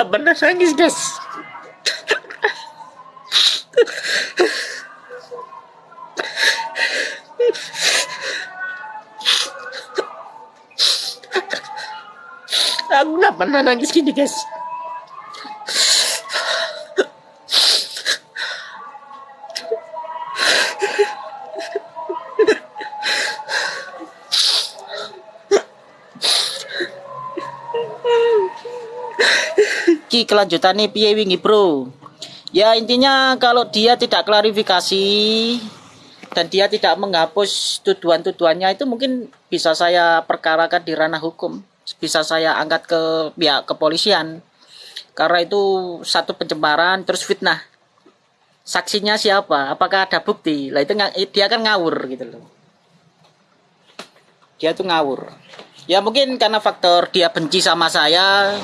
nggak pernah nangis guys aku nggak pernah nangis gini guys kelanjutannya piye wingi bro? Ya intinya kalau dia tidak klarifikasi dan dia tidak menghapus tuduhan-tuduhannya itu mungkin bisa saya perkarakan di ranah hukum. Bisa saya angkat ke pihak kepolisian. Karena itu satu pencemaran terus fitnah. Saksinya siapa? Apakah ada bukti? Lah itu dia kan ngawur gitu loh. Dia tuh ngawur. Ya mungkin karena faktor dia benci sama saya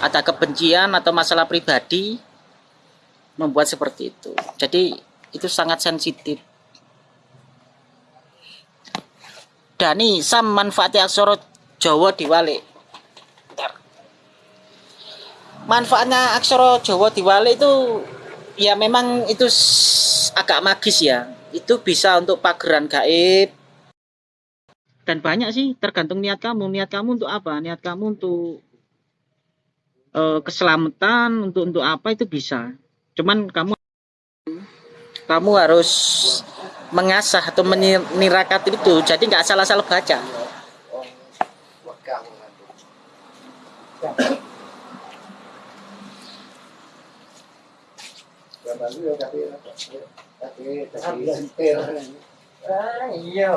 ada kebencian atau masalah pribadi membuat seperti itu. Jadi itu sangat sensitif. Dani sam manfaatnya aksara Jawa diwalik. Manfaatnya aksara Jawa diwalik itu ya memang itu agak magis ya. Itu bisa untuk pageran gaib. Dan banyak sih tergantung niat kamu. Niat kamu untuk apa? Niat kamu untuk uh, keselamatan untuk untuk apa itu bisa. Cuman kamu kamu harus mengasah atau menirakat itu. Jadi nggak salah-salah baca. Iya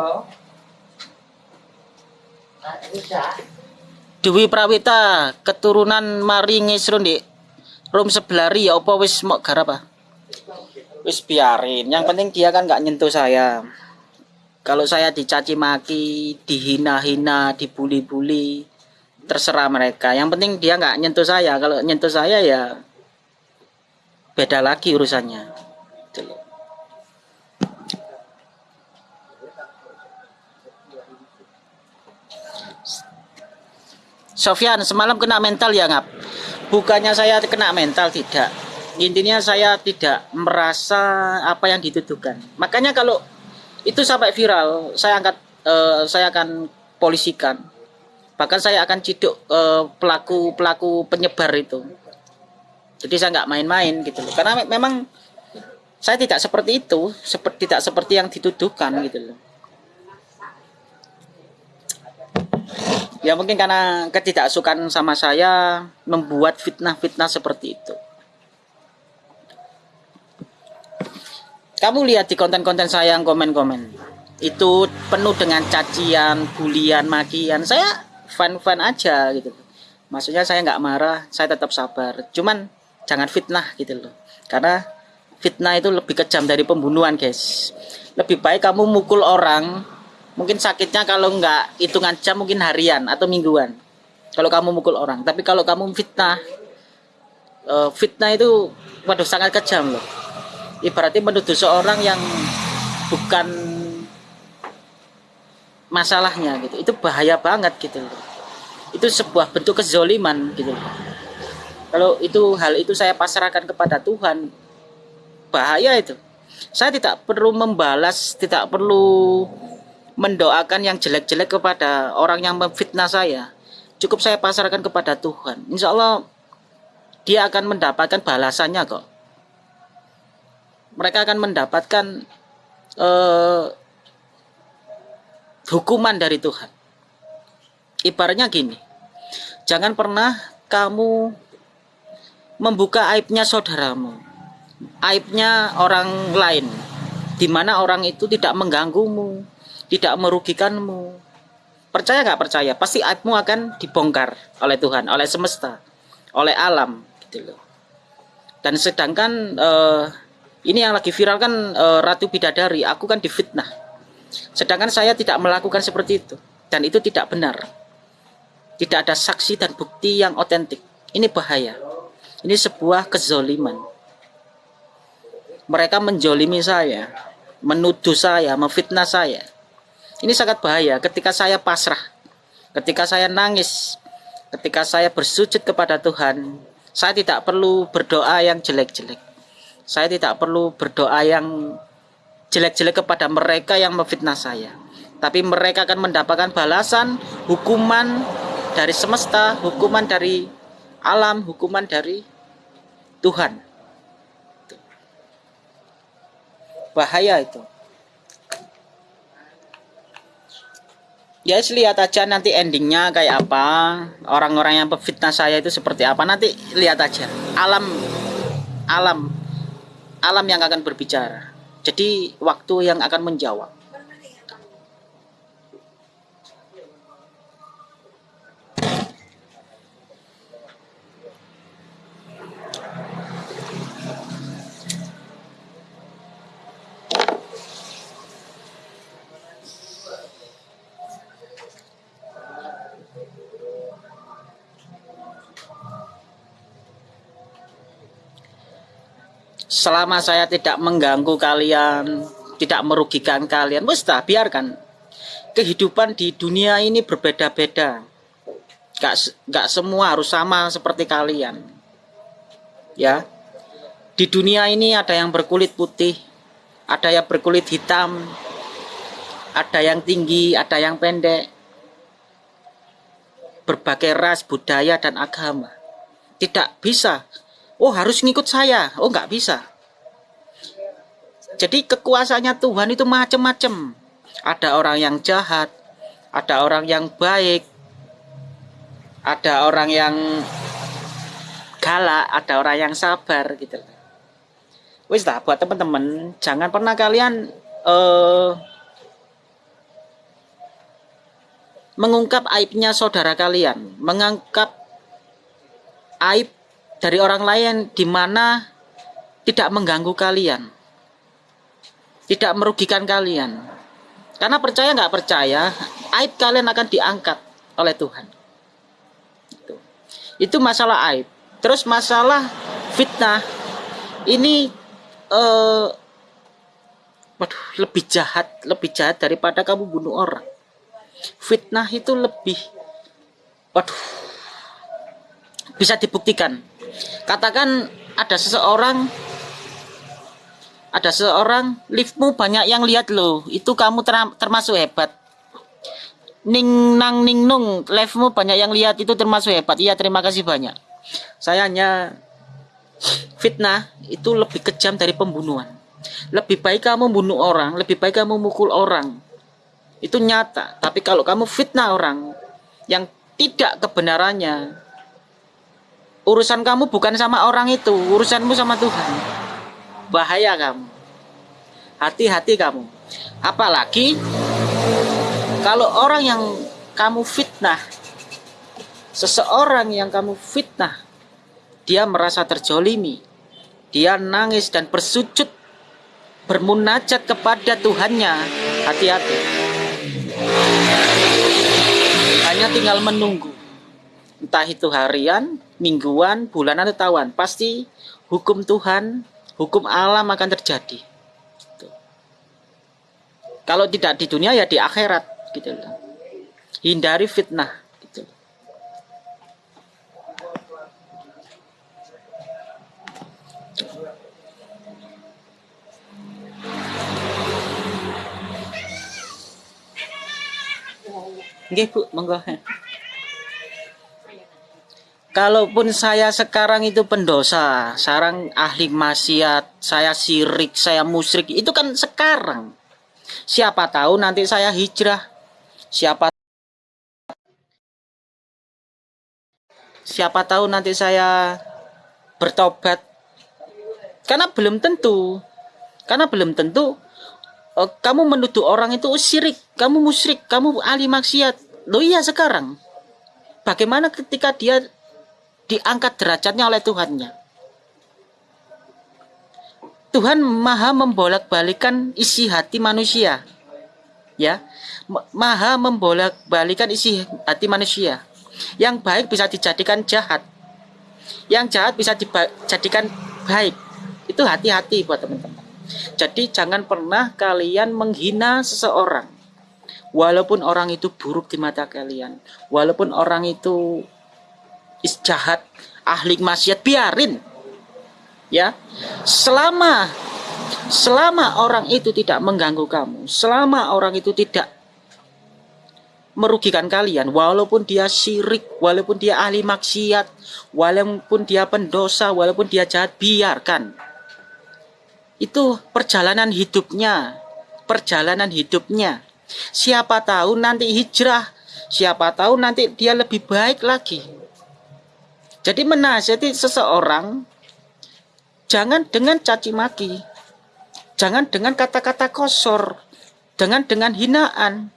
Dewi Prawita keturunan Mari Ngisrun di Rum sebelari ya apa wis mau garap wis biarin. Yang penting dia kan nggak nyentuh saya. Kalau saya dicaci maki dihina-hina dibully-bully terserah mereka. Yang penting dia nggak nyentuh saya. Kalau nyentuh saya ya beda lagi urusannya Sofyan semalam kena mental ya ngap? Bukannya saya kena mental tidak. Intinya saya tidak merasa apa yang dituduhkan. Makanya kalau itu sampai viral saya angkat uh, saya akan polisikan. Bahkan saya akan ciduk uh, pelaku pelaku penyebar itu. Jadi saya nggak main-main gitu loh. Karena memang saya tidak seperti itu seperti tidak seperti yang dituduhkan gitu loh ya mungkin karena ketidaksukaan sama saya membuat fitnah-fitnah seperti itu. Kamu lihat di konten-konten saya yang komen-komen. Itu penuh dengan cacian, bulian, makian. Saya fan-fan aja gitu. Maksudnya saya nggak marah saya tetap sabar. Cuman jangan fitnah gitu loh. Karena fitnah itu lebih kejam dari pembunuhan guys. Lebih baik kamu mukul orang mungkin sakitnya kalau nggak hitungan jam mungkin harian atau mingguan. Kalau kamu mukul orang. Tapi kalau kamu fitnah uh, fitnah itu waduh sangat kejam loh. Ibaratnya menuduh seorang yang bukan masalahnya gitu. Itu bahaya banget gitu loh. Itu sebuah bentuk kezoliman gitu loh. Kalau itu hal itu saya pasrahkan kepada Tuhan bahaya itu. Saya tidak perlu membalas tidak perlu mendoakan yang jelek-jelek kepada orang yang memfitnah saya. Cukup saya pasarkan kepada Tuhan. Insya Allah dia akan mendapatkan balasannya kok. Mereka akan mendapatkan uh, hukuman dari Tuhan. Ibaratnya gini jangan pernah kamu membuka aibnya saudaramu aibnya orang lain di mana orang itu tidak mengganggumu tidak merugikanmu. Percaya nggak percaya? Pasti aibmu akan dibongkar oleh Tuhan, oleh semesta, oleh alam, gitu loh. Dan sedangkan uh, ini yang lagi viral kan uh, Ratu Bidadari, aku kan difitnah. Sedangkan saya tidak melakukan seperti itu, dan itu tidak benar. Tidak ada saksi dan bukti yang otentik. Ini bahaya. Ini sebuah kezoliman. Mereka menjolimi saya, menuduh saya, memfitnah saya ini sangat bahaya ketika saya pasrah, ketika saya nangis, ketika saya bersujud kepada Tuhan, Saya tidak perlu berdoa yang jelek-jelek. Saya tidak perlu berdoa yang jelek-jelek kepada mereka yang memfitnah saya. Tapi mereka akan mendapatkan balasan, hukuman dari semesta, hukuman dari alam, hukuman dari Tuhan. Bahaya itu. Ya lihat aja nanti endingnya kayak apa. Orang-orang yang fitnah saya itu seperti apa. Nanti lihat aja. Alam alam. Alam yang akan berbicara. Jadi waktu yang akan menjawab selama saya tidak mengganggu kalian, tidak merugikan kalian, mustah biarkan. Kehidupan di dunia ini berbeda-beda. Gak, gak semua harus sama seperti kalian. Ya, di dunia ini ada yang berkulit putih, ada yang berkulit hitam, ada yang tinggi, ada yang pendek. Berbagai ras, budaya, dan agama. Tidak bisa oh harus ngikut saya. Oh nggak bisa. Jadi kekuasaannya Tuhan itu macam-macam ada orang yang jahat ada orang yang baik ada orang yang galak ada orang yang sabar gitu. Wis lah buat teman-teman jangan pernah kalian uh, mengungkap aibnya saudara kalian. Mengangkat aib dari orang lain di mana tidak mengganggu kalian tidak merugikan kalian. Karena percaya nggak percaya aib kalian akan diangkat oleh Tuhan. Itu, itu masalah aib. Terus masalah fitnah. Ini eh, waduh, lebih jahat lebih jahat daripada kamu bunuh orang. Fitnah itu lebih waduh bisa dibuktikan Katakan ada seseorang ada seseorang liftmu banyak yang lihat loh, itu kamu ter termasuk hebat. Ning nang ning nung, liftmu banyak yang lihat itu termasuk hebat. Iya, terima kasih banyak. Saya hanya fitnah itu lebih kejam dari pembunuhan. Lebih baik kamu bunuh orang, lebih baik kamu mukul orang. Itu nyata. Tapi kalau kamu fitnah orang yang tidak kebenarannya, urusan kamu bukan sama orang itu urusanmu sama Tuhan. Bahaya kamu. Hati-hati kamu. Apalagi kalau orang yang kamu fitnah seseorang yang kamu fitnah dia merasa terjolimi dia nangis dan bersujud bermunajat kepada Tuhannya. Hati-hati. Hanya tinggal menunggu. Entah itu harian, mingguan, bulanan atau tahunan, pasti hukum Tuhan, hukum alam akan terjadi. Gitu. Kalau tidak di dunia ya di akhirat, gitu loh. Hindari fitnah, gitu. Nggih, Bu, monggo kalaupun saya sekarang itu pendosa, sekarang ahli maksiat, saya sirik, saya musyrik, itu kan sekarang. Siapa tahu nanti saya hijrah. Siapa Siapa tahu nanti saya bertobat. Karena belum tentu. Karena belum tentu oh, kamu menuduh orang itu syirik, kamu musyrik, kamu ahli maksiat. Loh iya sekarang. Bagaimana ketika dia diangkat derajatnya oleh Tuhannya. Tuhan maha membolak-balikan isi hati manusia. Ya, maha membolak-balikan isi hati manusia. Yang baik bisa dijadikan jahat. Yang jahat bisa dijadikan baik. Itu hati-hati buat teman-teman. Jadi jangan pernah kalian menghina seseorang. Walaupun orang itu buruk di mata kalian. Walaupun orang itu jahat ahli maksiat biarin. Ya. Selama selama orang itu tidak mengganggu kamu selama orang itu tidak merugikan kalian walaupun dia syirik walaupun dia ahli maksiat walaupun dia pendosa walaupun dia jahat biarkan. Itu perjalanan hidupnya perjalanan hidupnya. Siapa tahu nanti hijrah siapa tahu nanti dia lebih baik lagi jadi menasihati seseorang Jangan dengan caci maki. Jangan dengan kata-kata kosor. Dengan dengan hinaan.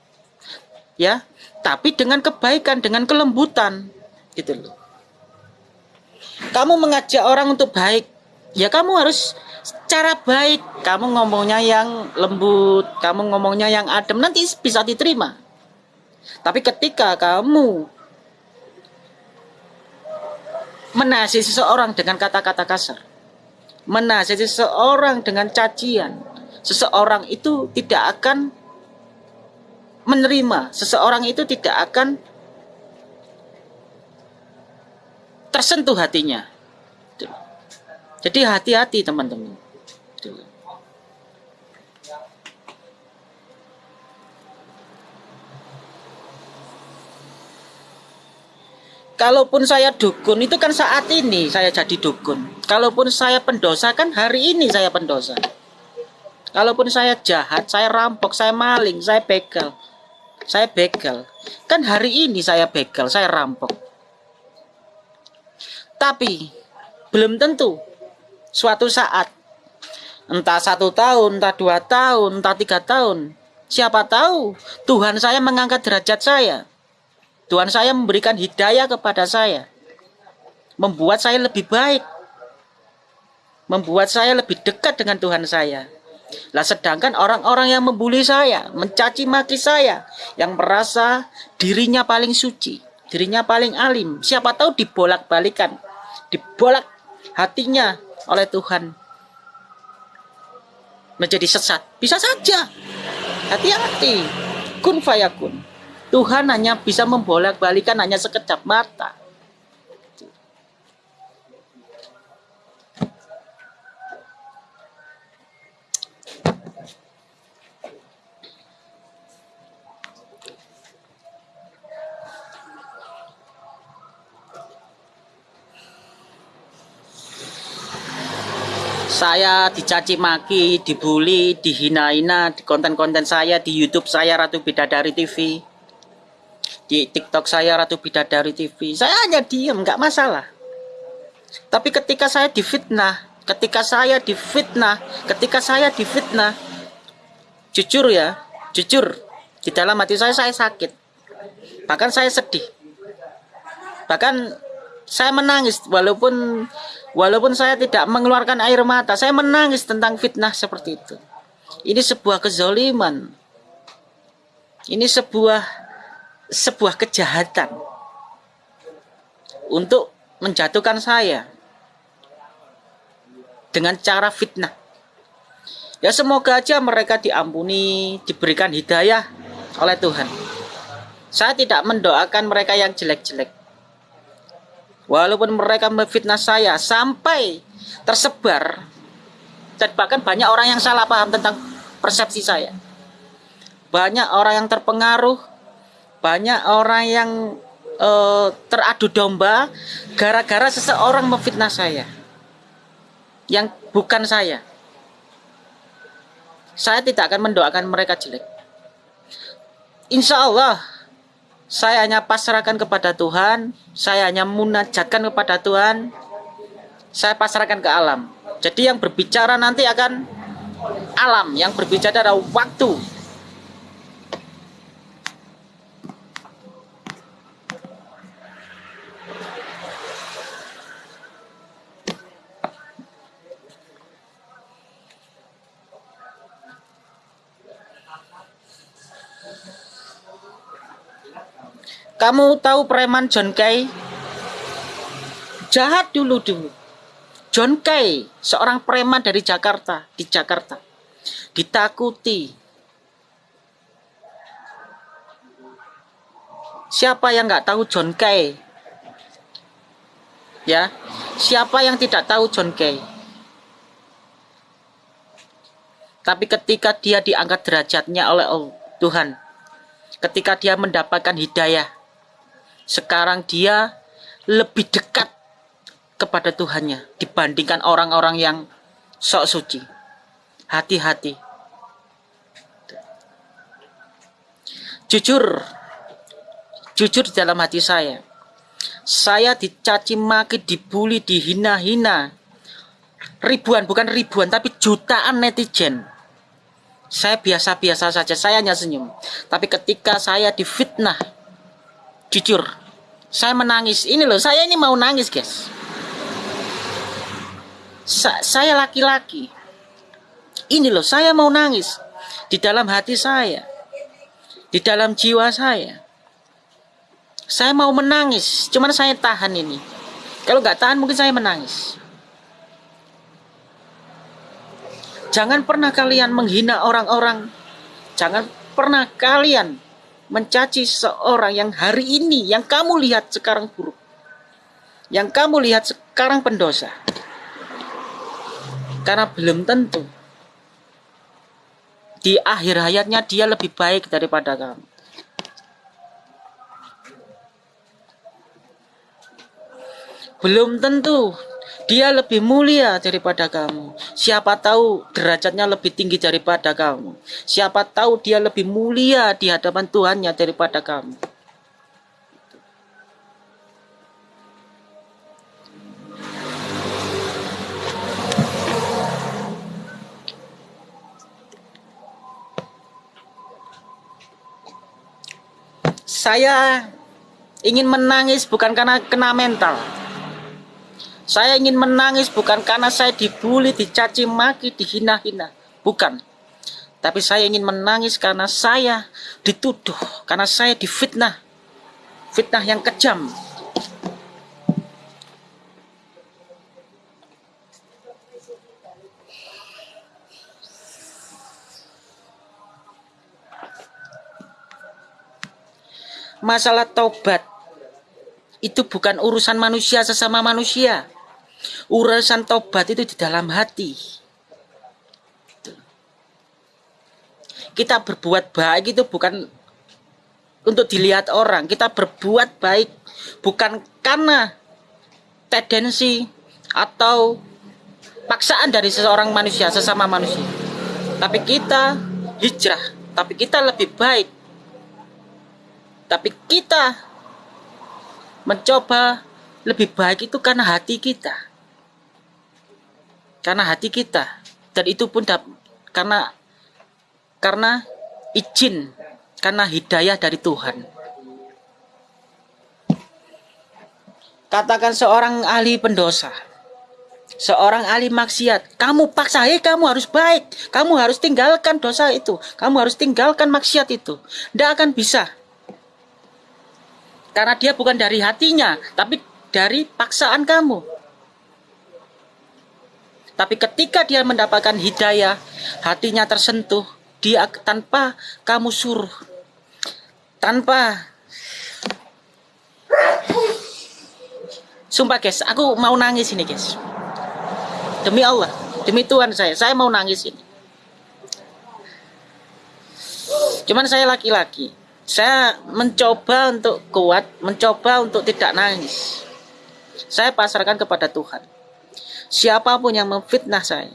Ya, tapi dengan kebaikan, dengan kelembutan. Gitu loh. Kamu mengajak orang untuk baik, ya kamu harus cara baik. Kamu ngomongnya yang lembut, kamu ngomongnya yang adem, nanti bisa diterima. Tapi ketika kamu menasih seseorang dengan kata-kata kasar, menasihati seseorang dengan cacian, seseorang itu tidak akan menerima, seseorang itu tidak akan tersentuh hatinya. Jadi hati-hati teman-teman. Kalaupun saya dukun itu kan saat ini saya jadi dukun. Kalaupun saya pendosa kan hari ini saya pendosa. Kalaupun saya jahat, saya rampok, saya maling, saya begal. Saya begal. Kan hari ini saya begal, saya rampok. Tapi belum tentu suatu saat entah satu tahun, entah dua tahun, entah tiga tahun. Siapa tahu Tuhan saya mengangkat derajat saya Tuhan saya memberikan hidayah kepada saya. Membuat saya lebih baik. Membuat saya lebih dekat dengan Tuhan saya. Lah sedangkan orang-orang yang membuli saya, mencaci maki saya, yang merasa dirinya paling suci, dirinya paling alim, siapa tahu dibolak-balikan, dibolak hatinya oleh Tuhan menjadi sesat. Bisa saja. Hati-hati. Kun fayakun. Tuhan hanya bisa membolak-balikan hanya sekejap mata. saya dicaci maki, dibully, dihina-hina di konten-konten saya di YouTube saya Ratu Bidadari TV di TikTok saya Ratu Bidadari TV saya hanya diem nggak masalah. Tapi ketika saya difitnah ketika saya difitnah ketika saya difitnah jujur ya jujur di dalam hati saya saya sakit. Bahkan saya sedih. Bahkan saya menangis walaupun walaupun saya tidak mengeluarkan air mata saya menangis tentang fitnah seperti itu. Ini sebuah kezoliman. Ini sebuah sebuah kejahatan untuk menjatuhkan saya dengan cara fitnah. Ya semoga aja mereka diampuni, diberikan hidayah oleh Tuhan. Saya tidak mendoakan mereka yang jelek-jelek. Walaupun mereka memfitnah saya sampai tersebar dan bahkan banyak orang yang salah paham tentang persepsi saya. Banyak orang yang terpengaruh banyak orang yang uh, teradu domba gara-gara seseorang memfitnah saya. Yang bukan saya. Saya tidak akan mendoakan mereka jelek. Insya Allah saya hanya pasrahkan kepada Tuhan. Saya hanya munajatkan kepada Tuhan. Saya pasrahkan ke alam. Jadi yang berbicara nanti akan alam. Yang berbicara adalah waktu Kamu tahu preman John Kay? Jahat dulu dulu. John Kay, seorang preman dari Jakarta, di Jakarta. Ditakuti. Siapa yang nggak tahu John Kay? Ya. Siapa yang tidak tahu John Kay? Tapi ketika dia diangkat derajatnya oleh Tuhan, ketika dia mendapatkan hidayah, sekarang dia lebih dekat kepada Tuhannya dibandingkan orang-orang yang sok suci. Hati-hati. Jujur, jujur di dalam hati saya, saya dicaci maki, dibully, dihina-hina. Ribuan, bukan ribuan, tapi jutaan netizen. Saya biasa-biasa saja, saya hanya senyum. Tapi ketika saya difitnah, jujur, saya menangis. Ini loh, saya ini mau nangis, guys. Sa saya laki-laki. Ini loh, saya mau nangis. Di dalam hati saya. Di dalam jiwa saya. Saya mau menangis, cuman saya tahan ini. Kalau nggak tahan mungkin saya menangis. Jangan pernah kalian menghina orang-orang. Jangan pernah kalian mencaci seorang yang hari ini yang kamu lihat sekarang buruk. Yang kamu lihat sekarang pendosa. Karena belum tentu di akhir hayatnya dia lebih baik daripada kamu. Belum tentu dia lebih mulia daripada kamu. Siapa tahu derajatnya lebih tinggi daripada kamu. Siapa tahu dia lebih mulia di hadapan Tuhannya daripada kamu. Saya ingin menangis bukan karena kena mental saya ingin menangis bukan karena saya dibully, dicaci maki, dihina-hina. Bukan. Tapi saya ingin menangis karena saya dituduh, karena saya difitnah. Fitnah yang kejam. Masalah taubat itu bukan urusan manusia sesama manusia Urusan tobat itu di dalam hati. Kita berbuat baik itu bukan untuk dilihat orang. Kita berbuat baik bukan karena tendensi atau paksaan dari seseorang manusia, sesama manusia. Tapi kita hijrah, tapi kita lebih baik. Tapi kita mencoba lebih baik itu karena hati kita karena hati kita. Dan itu pun karena karena izin karena hidayah dari Tuhan. Katakan seorang ahli pendosa seorang ahli maksiat kamu paksa hey, kamu harus baik. Kamu harus tinggalkan dosa itu. Kamu harus tinggalkan maksiat itu. Tidak akan bisa. Karena dia bukan dari hatinya tapi dari paksaan kamu tapi ketika dia mendapatkan hidayah, hatinya tersentuh, dia tanpa kamu suruh, tanpa Sumpah guys, aku mau nangis ini guys. Demi Allah, demi Tuhan saya, saya mau nangis ini. Cuman saya laki-laki. Saya mencoba untuk kuat, mencoba untuk tidak nangis. Saya pasarkan kepada Tuhan siapa pun yang memfitnah saya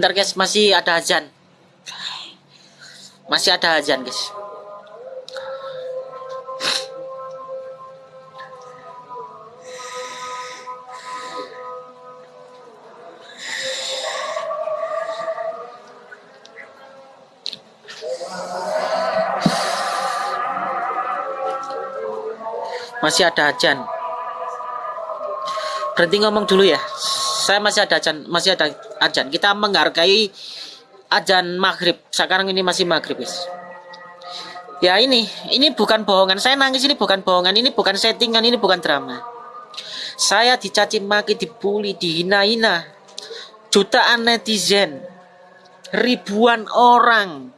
Bentar guys, masih ada azan. Masih ada azan guys. Masih ada azan. berhenti ngomong dulu ya saya masih ada ajan masih ada ajan. Kita menghargai ajan maghrib. Sekarang ini masih maghrib guys. Ya ini ini bukan bohongan. Saya nangis ini bukan bohongan. Ini bukan settingan ini bukan drama. Saya dicaci maki dibully dihina-hina. Jutaan netizen. Ribuan orang.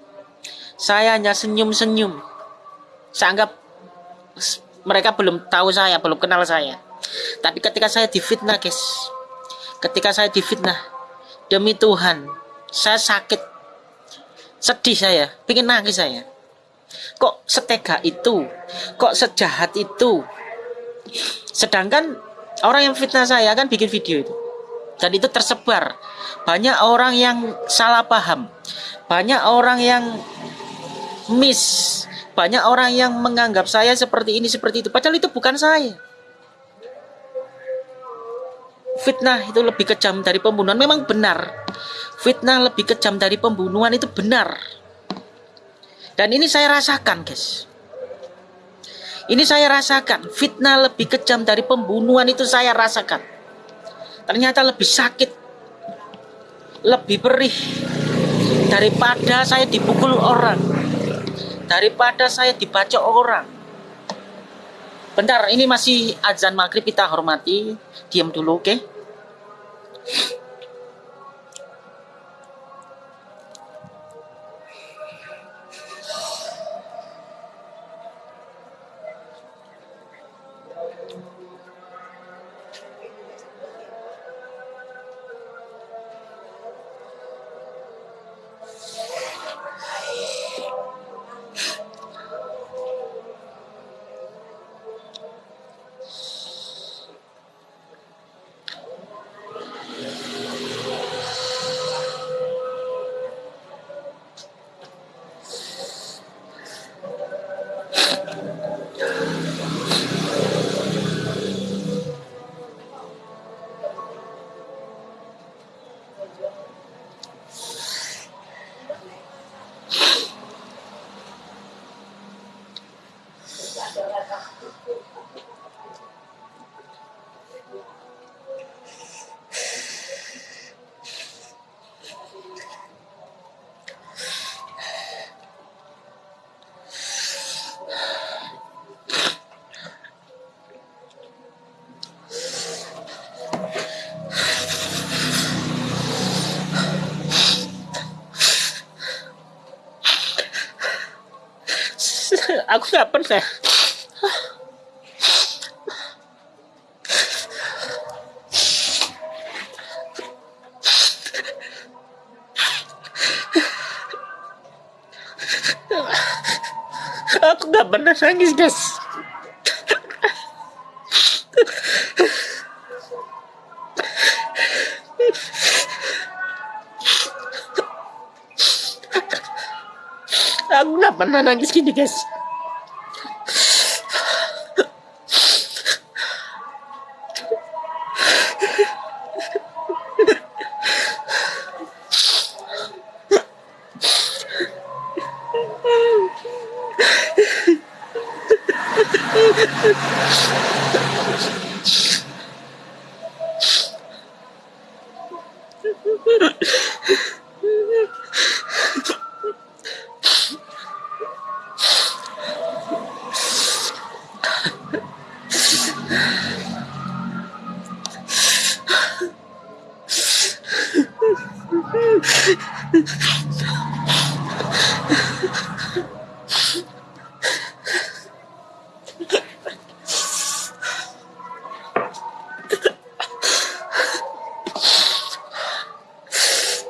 Saya hanya senyum-senyum. Saya anggap mereka belum tahu saya belum kenal saya. Tapi ketika saya difitnah guys. Ketika saya difitnah demi Tuhan saya sakit. Sedih saya pingin nangis saya. Kok setega itu? Kok sejahat itu? Sedangkan orang yang fitnah saya kan bikin video itu. Dan itu tersebar. Banyak orang yang salah paham. Banyak orang yang miss. Banyak orang yang menganggap saya seperti ini seperti itu. Padahal itu bukan saya fitnah itu lebih kejam dari pembunuhan. Memang benar. Fitnah lebih kejam dari pembunuhan itu benar. Dan ini saya rasakan guys. Ini saya rasakan. Fitnah lebih kejam dari pembunuhan itu saya rasakan. Ternyata lebih sakit lebih perih daripada saya dipukul orang daripada saya dibaca orang. Bentar, ini masih azan maghrib kita hormati. Diam dulu, oke? Okay? Aku nggak pernah aku nggak pernah nangis guys aku nggak pernah nangis gini guys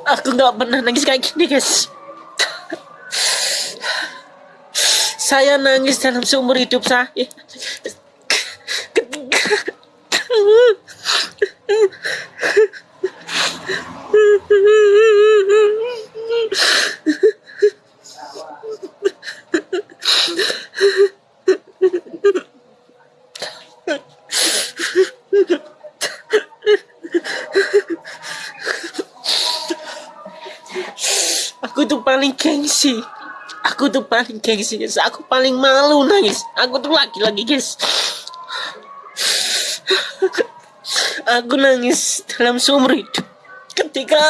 aku nggak pernah nangis kayak gini guys. Saya nangis dalam seumur hidup saya. ketika aku tuh paling gengsi aku tuh paling gengsi guys. Aku paling malu nangis. Aku tuh lagi-lagi guys. Aku nangis dalam seumur hidup. Ketika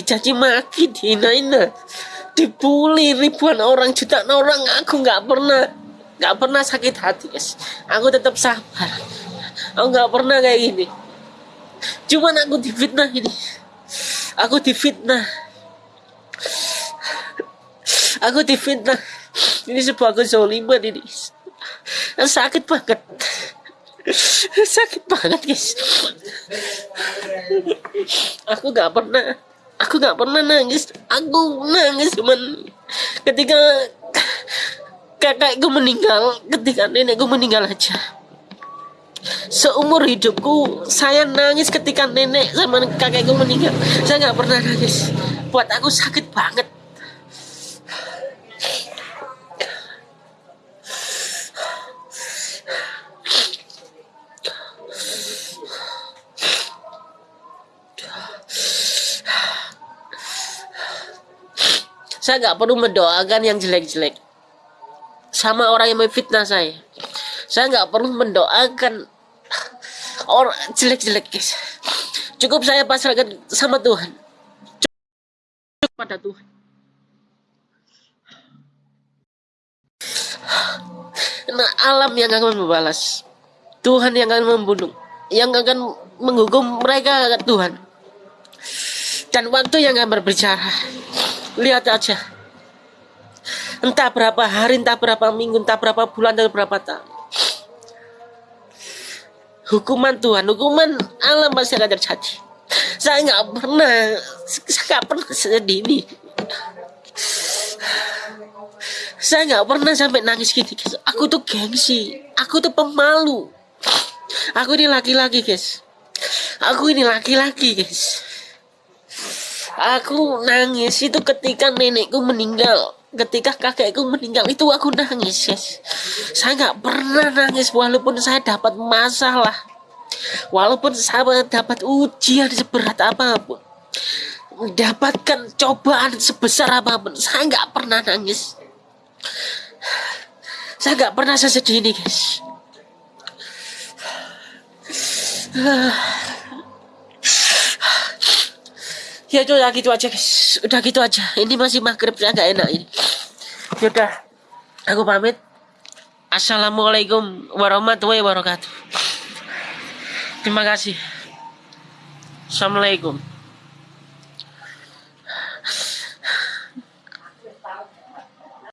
dicaci maki, dihina-hina, dibully ribuan orang, jutaan orang. Aku nggak pernah, nggak pernah sakit hati, guys. Aku tetap sabar. Aku nggak pernah kayak gini. Cuman aku difitnah ini. Aku difitnah. Aku difitnah. Ini sebuah kezoliman ini. Sakit banget. Sakit banget guys. Aku nggak pernah aku nggak pernah nangis. Aku nangis cuman ketika kakakku meninggal ketika nenekku meninggal aja. Seumur hidupku saya nangis ketika nenek sama kakekku meninggal. Saya nggak pernah nangis. Buat aku sakit banget saya nggak perlu mendoakan yang jelek-jelek. Sama orang yang memfitnah saya. Saya nggak perlu mendoakan orang jelek-jelek guys. Cukup saya pasrahkan sama Tuhan. Cukup pada Tuhan. Nah alam yang akan membalas. Tuhan yang akan membunuh. Yang akan menghukum mereka Tuhan. Dan waktu yang akan berbicara lihat aja. Entah berapa hari entah berapa minggu entah berapa bulan dan berapa tahun. Hukuman Tuhan hukuman alam pasti akan terjadi. Saya nggak pernah saya nggak pernah sedih ini. Saya nggak pernah sampai nangis gitu guys. Aku tuh gengsi aku tuh pemalu. Aku ini laki-laki guys. Aku ini laki-laki guys Aku nangis itu ketika nenekku meninggal. Ketika kakekku meninggal itu aku nangis guys saya nggak pernah nangis walaupun saya dapat masalah. Walaupun saya dapat ujian seberat apa pun. Mendapatkan cobaan sebesar apa pun. Saya nggak pernah nangis. Saya nggak pernah sesedih ini guys ya udah gitu aja guys. Udah gitu aja. Ini masih maghrib saya nggak enak ini. Ya udah aku pamit. Assalamualaikum warahmatullahi wabarakatuh. Terima kasih. Assalamualaikum